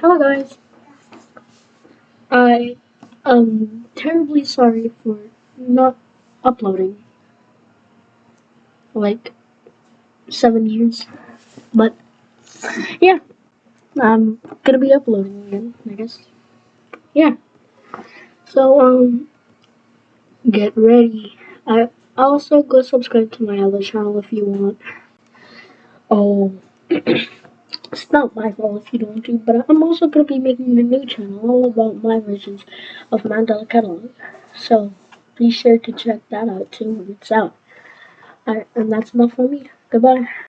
Hello guys. I am terribly sorry for not uploading like seven years. But yeah. I'm gonna be uploading again, I guess. Yeah. So um get ready. I also go subscribe to my other channel if you want. Oh It's not my fault if you don't do, but I'm also going to be making a new channel all about my versions of Mandela Catalog. So be sure to check that out too when it's out. Alright, and that's enough for me. Goodbye.